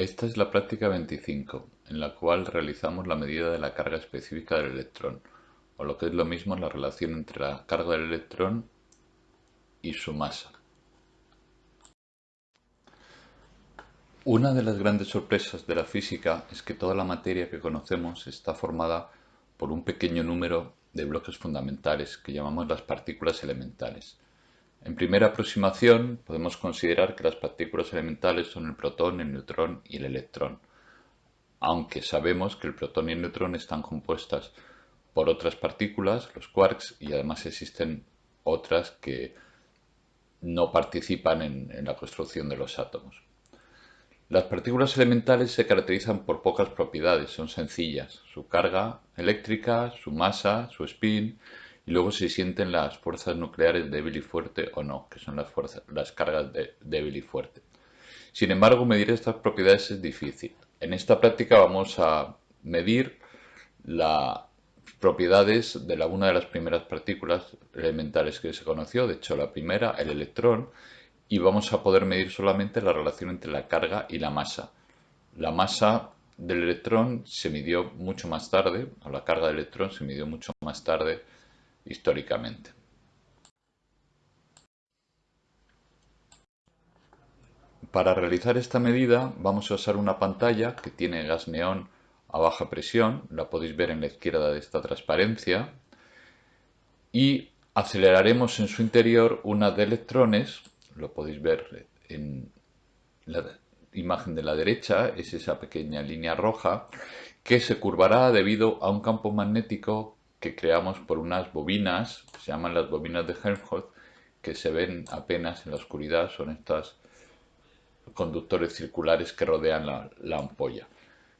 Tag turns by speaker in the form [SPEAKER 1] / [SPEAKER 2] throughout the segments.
[SPEAKER 1] Esta es la práctica 25, en la cual realizamos la medida de la carga específica del electrón, o lo que es lo mismo la relación entre la carga del electrón y su masa. Una de las grandes sorpresas de la física es que toda la materia que conocemos está formada por un pequeño número de bloques fundamentales que llamamos las partículas elementales. En primera aproximación podemos considerar que las partículas elementales son el protón, el neutrón y el electrón, aunque sabemos que el protón y el neutrón están compuestas por otras partículas, los quarks, y además existen otras que no participan en, en la construcción de los átomos. Las partículas elementales se caracterizan por pocas propiedades, son sencillas, su carga eléctrica, su masa, su spin, y luego se sienten las fuerzas nucleares débil y fuerte o no, que son las, fuerzas, las cargas débil y fuerte. Sin embargo, medir estas propiedades es difícil. En esta práctica vamos a medir las propiedades de una de las primeras partículas elementales que se conoció, de hecho la primera, el electrón, y vamos a poder medir solamente la relación entre la carga y la masa. La masa del electrón se midió mucho más tarde, o la carga del electrón se midió mucho más tarde históricamente. Para realizar esta medida vamos a usar una pantalla que tiene gas neón a baja presión, la podéis ver en la izquierda de esta transparencia, y aceleraremos en su interior una de electrones, lo podéis ver en la imagen de la derecha, es esa pequeña línea roja, que se curvará debido a un campo magnético que creamos por unas bobinas, se llaman las bobinas de Helmholtz, que se ven apenas en la oscuridad, son estos conductores circulares que rodean la, la ampolla.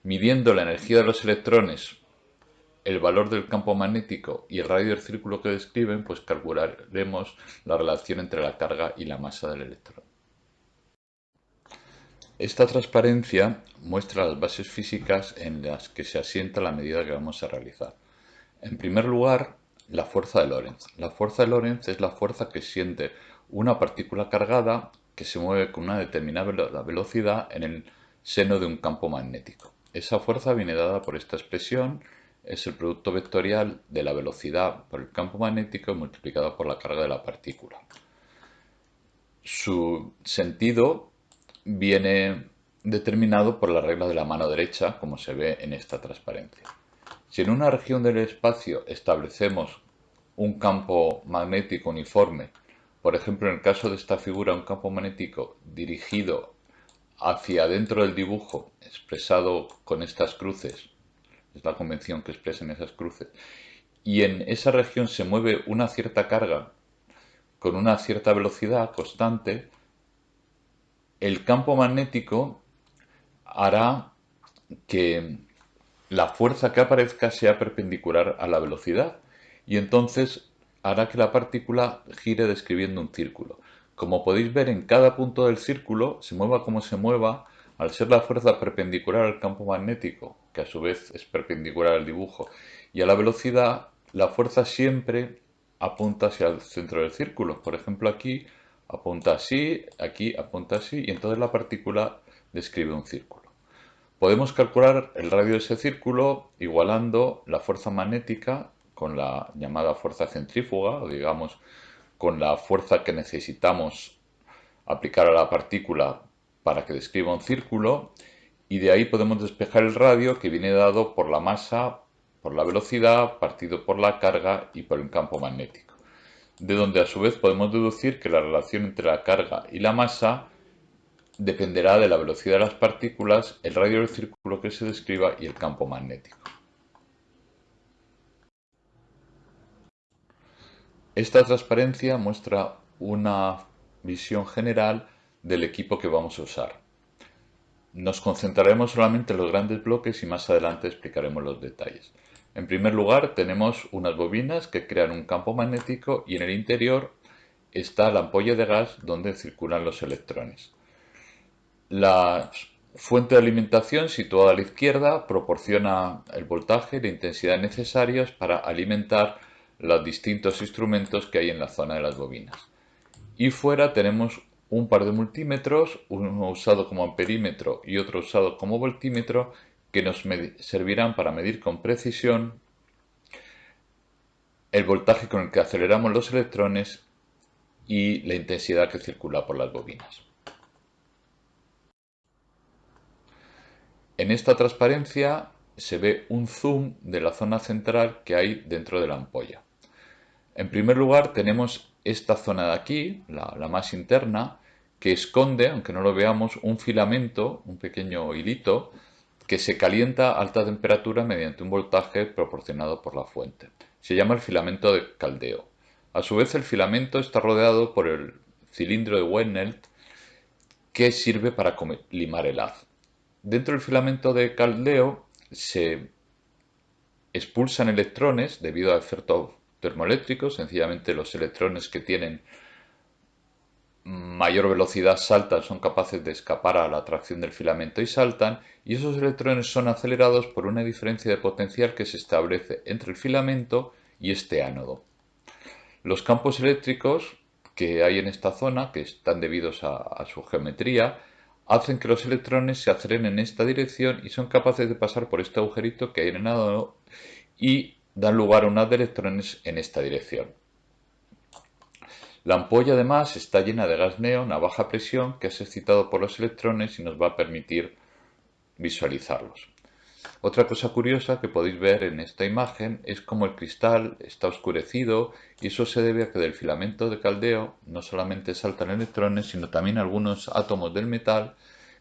[SPEAKER 1] Midiendo la energía de los electrones, el valor del campo magnético y el radio del círculo que describen, pues calcularemos la relación entre la carga y la masa del electrón. Esta transparencia muestra las bases físicas en las que se asienta la medida que vamos a realizar. En primer lugar, la fuerza de Lorentz. La fuerza de Lorentz es la fuerza que siente una partícula cargada que se mueve con una determinada velocidad en el seno de un campo magnético. Esa fuerza viene dada por esta expresión, es el producto vectorial de la velocidad por el campo magnético multiplicado por la carga de la partícula. Su sentido viene determinado por la regla de la mano derecha, como se ve en esta transparencia. Si en una región del espacio establecemos un campo magnético uniforme, por ejemplo en el caso de esta figura un campo magnético dirigido hacia adentro del dibujo expresado con estas cruces, es la convención que expresan esas cruces, y en esa región se mueve una cierta carga con una cierta velocidad constante, el campo magnético hará que la fuerza que aparezca sea perpendicular a la velocidad y entonces hará que la partícula gire describiendo un círculo. Como podéis ver en cada punto del círculo, se mueva como se mueva, al ser la fuerza perpendicular al campo magnético, que a su vez es perpendicular al dibujo, y a la velocidad, la fuerza siempre apunta hacia el centro del círculo. Por ejemplo, aquí apunta así, aquí apunta así, y entonces la partícula describe un círculo. Podemos calcular el radio de ese círculo igualando la fuerza magnética con la llamada fuerza centrífuga, o digamos con la fuerza que necesitamos aplicar a la partícula para que describa un círculo, y de ahí podemos despejar el radio que viene dado por la masa, por la velocidad, partido por la carga y por el campo magnético. De donde a su vez podemos deducir que la relación entre la carga y la masa dependerá de la velocidad de las partículas, el radio del círculo que se describa y el campo magnético. Esta transparencia muestra una visión general del equipo que vamos a usar. Nos concentraremos solamente en los grandes bloques y más adelante explicaremos los detalles. En primer lugar tenemos unas bobinas que crean un campo magnético y en el interior está la ampolla de gas donde circulan los electrones. La fuente de alimentación situada a la izquierda proporciona el voltaje y la intensidad necesarios para alimentar los distintos instrumentos que hay en la zona de las bobinas. Y fuera tenemos un par de multímetros, uno usado como amperímetro y otro usado como voltímetro, que nos servirán para medir con precisión el voltaje con el que aceleramos los electrones y la intensidad que circula por las bobinas. En esta transparencia se ve un zoom de la zona central que hay dentro de la ampolla. En primer lugar tenemos esta zona de aquí, la, más interna, que esconde, aunque no lo veamos, un filamento, un pequeño hilito, que se calienta a alta temperatura mediante un voltaje proporcionado por la fuente. Se llama el filamento de caldeo. A su vez el filamento está rodeado por el cilindro de Wenelt que sirve para limar el haz. Dentro del filamento de caldeo se expulsan electrones debido a efecto termoeléctrico, sencillamente los electrones que tienen mayor velocidad saltan, son capaces de escapar a la atracción del filamento y saltan, y esos electrones son acelerados por una diferencia de potencial que se establece entre el filamento y este ánodo. Los campos eléctricos que hay en esta zona, que están debidos a, a su geometría, hacen que los electrones se aceleren en esta dirección y son capaces de pasar por este agujerito que hay en y dan lugar a un haz de electrones en esta dirección. La ampolla además está llena de gas neón a baja presión que es excitado por los electrones y nos va a permitir visualizarlos. Otra cosa curiosa que podéis ver en esta imagen es como el cristal está oscurecido y eso se debe a que del filamento de caldeo no solamente saltan electrones sino también algunos átomos del metal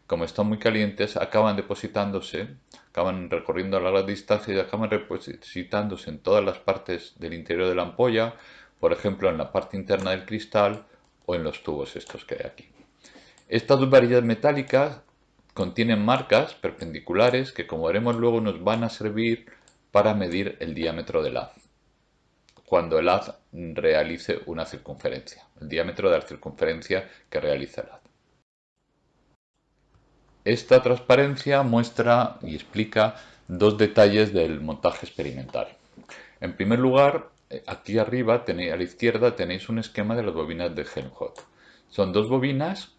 [SPEAKER 1] como están muy calientes acaban depositándose, acaban recorriendo a larga distancia y acaban depositándose en todas las partes del interior de la ampolla por ejemplo en la parte interna del cristal o en los tubos estos que hay aquí. Estas dos varillas metálicas contienen marcas perpendiculares que como veremos luego nos van a servir para medir el diámetro del haz cuando el haz realice una circunferencia, el diámetro de la circunferencia que realiza el haz. Esta transparencia muestra y explica dos detalles del montaje experimental. En primer lugar, aquí arriba, a la izquierda, tenéis un esquema de las bobinas de Helmholtz. Son dos bobinas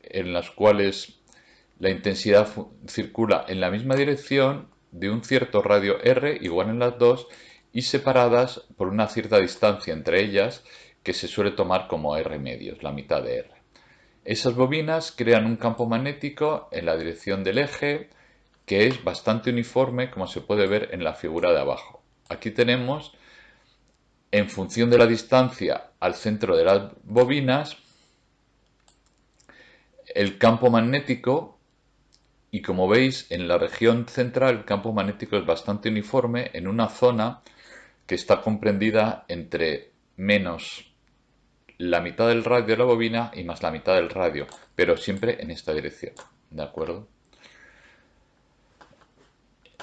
[SPEAKER 1] en las cuales la intensidad circula en la misma dirección de un cierto radio R igual en las dos y separadas por una cierta distancia entre ellas que se suele tomar como R medios, la mitad de R. Esas bobinas crean un campo magnético en la dirección del eje que es bastante uniforme como se puede ver en la figura de abajo. Aquí tenemos en función de la distancia al centro de las bobinas, el campo magnético, y como veis en la región central el campo magnético es bastante uniforme en una zona que está comprendida entre menos la mitad del radio de la bobina y más la mitad del radio, pero siempre en esta dirección, ¿de acuerdo?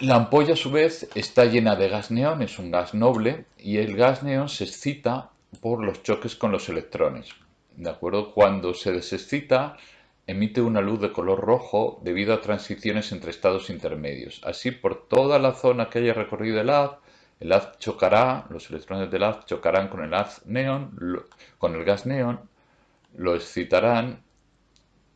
[SPEAKER 1] La ampolla a su vez está llena de gas neón, es un gas noble y el gas neón se excita por los choques con los electrones. ¿De acuerdo? Cuando se desexcita emite una luz de color rojo debido a transiciones entre estados intermedios. Así por toda la zona que haya recorrido el haz, el haz chocará, los electrones del haz chocarán con el haz neón, con el gas neón, lo excitarán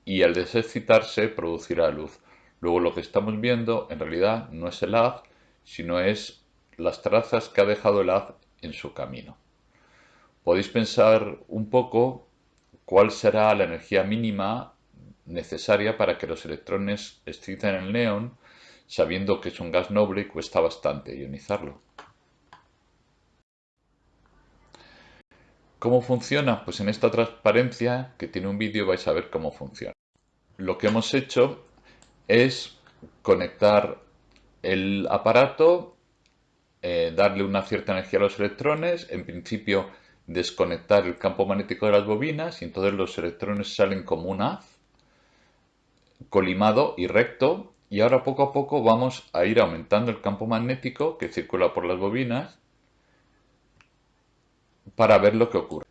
[SPEAKER 1] y al desexcitarse producirá luz. Luego lo que estamos viendo en realidad no es el haz, sino es las trazas que ha dejado el haz en su camino. Podéis pensar un poco cuál será la energía mínima necesaria para que los electrones exciten el neón, sabiendo que es un gas noble y cuesta bastante ionizarlo. ¿Cómo funciona? Pues en esta transparencia, que tiene un vídeo, vais a ver cómo funciona. Lo que hemos hecho es conectar el aparato, eh, darle una cierta energía a los electrones, en principio desconectar el campo magnético de las bobinas y entonces los electrones salen como un haz colimado y recto y ahora poco a poco vamos a ir aumentando el campo magnético que circula por las bobinas para ver lo que ocurre.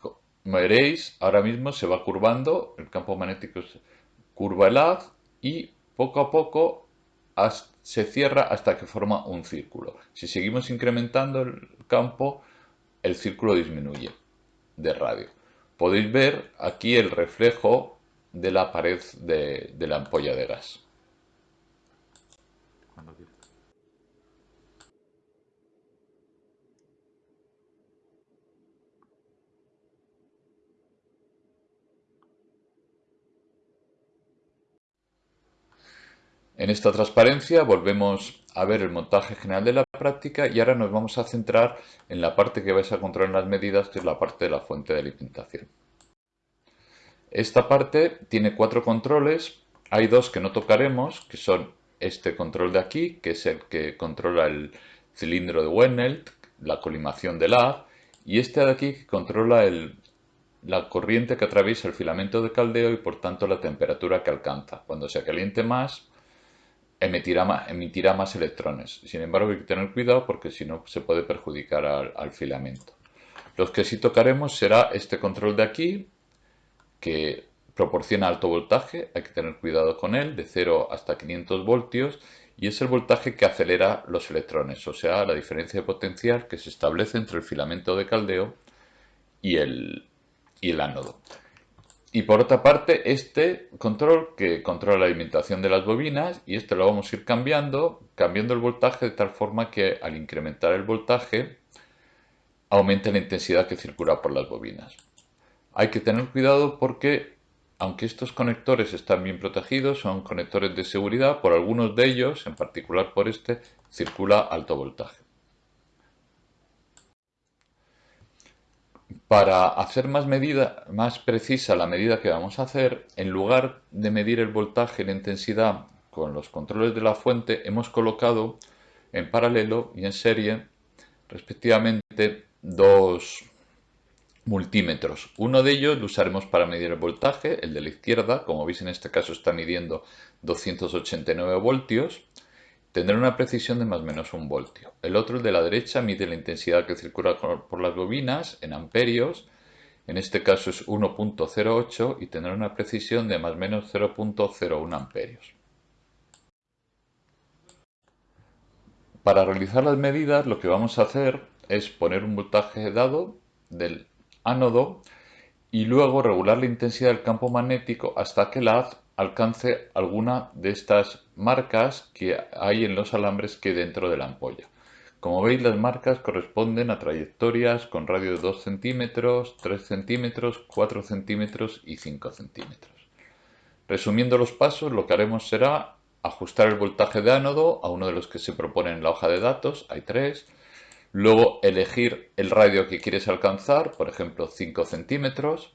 [SPEAKER 1] Como veréis, ahora mismo se va curvando, el campo magnético curva el haz y poco a poco se cierra hasta que forma un círculo. Si seguimos incrementando el campo, el círculo disminuye de radio. podéis ver aquí el reflejo de la pared de, la ampolla de gas. En esta transparencia volvemos a ver el montaje general de la práctica y ahora nos vamos a centrar en la parte que vais a controlar las medidas, que es la parte de la fuente de alimentación. Esta parte tiene cuatro controles, hay dos que no tocaremos, que son este control de aquí, que es el que controla el cilindro de Wennelt, la colimación del haz, y este de aquí que controla la corriente que atraviesa el filamento de caldeo y por tanto la temperatura que alcanza. Cuando se caliente más, emitirá más, emitirá más electrones. Sin embargo, hay que tener cuidado porque si no se puede perjudicar al, filamento. Los que sí tocaremos será este control de aquí, que proporciona alto voltaje, hay que tener cuidado con él, de 0 hasta 500 voltios, y es el voltaje que acelera los electrones, o sea, la diferencia de potencial que se establece entre el filamento de caldeo y el, y el ánodo. Y por otra parte, este control que controla la alimentación de las bobinas y este lo vamos a ir cambiando, cambiando el voltaje de tal forma que al incrementar el voltaje aumente la intensidad que circula por las bobinas. Hay que tener cuidado porque aunque estos conectores están bien protegidos, son conectores de seguridad, por algunos de ellos, en particular por este, circula alto voltaje. Para hacer más, medida, más precisa la medida que vamos a hacer, en lugar de medir el voltaje y la intensidad con los controles de la fuente, hemos colocado en paralelo y en serie respectivamente dos multímetros. Uno de ellos lo usaremos para medir el voltaje, el de la izquierda, como veis en este caso está midiendo 289 voltios, tendrá una precisión de más o menos un voltio. El otro, el de la derecha, mide la intensidad que circula por las bobinas en amperios. En este caso es 1.08 y tendrá una precisión de más o menos 0.01 amperios. Para realizar las medidas lo que vamos a hacer es poner un voltaje dado del ánodo y luego regular la intensidad del campo magnético hasta que la haz alcance alguna de estas marcas que hay en los alambres que dentro de la ampolla. Como veis las marcas corresponden a trayectorias con radio de 2 centímetros, 3 centímetros, 4 centímetros y 5 centímetros. Resumiendo los pasos, lo que haremos será ajustar el voltaje de ánodo a uno de los que se propone en la hoja de datos, hay tres. Luego elegir el radio que quieres alcanzar, por ejemplo 5 centímetros.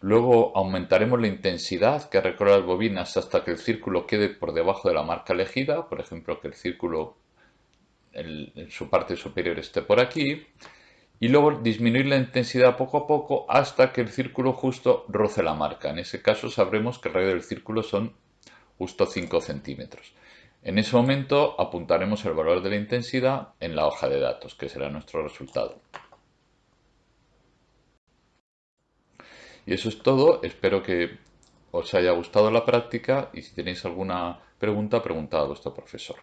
[SPEAKER 1] Luego aumentaremos la intensidad que recorre las bobinas hasta que el círculo quede por debajo de la marca elegida, por ejemplo que el círculo en su parte superior esté por aquí. Y luego disminuir la intensidad poco a poco hasta que el círculo justo roce la marca. En ese caso sabremos que el radio del círculo son justo 5 centímetros. En ese momento apuntaremos el valor de la intensidad en la hoja de datos, que será nuestro resultado. Y eso es todo, espero que os haya gustado la práctica y si tenéis alguna pregunta, preguntad a vuestro profesor.